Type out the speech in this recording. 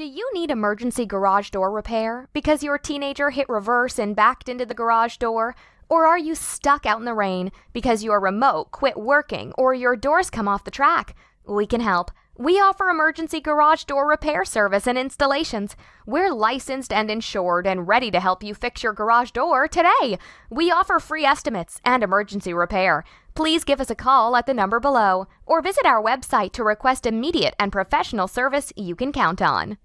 Do you need emergency garage door repair because your teenager hit reverse and backed into the garage door? Or are you stuck out in the rain because your remote quit working or your doors come off the track? We can help. We offer emergency garage door repair service and installations. We're licensed and insured and ready to help you fix your garage door today. We offer free estimates and emergency repair. Please give us a call at the number below or visit our website to request immediate and professional service you can count on.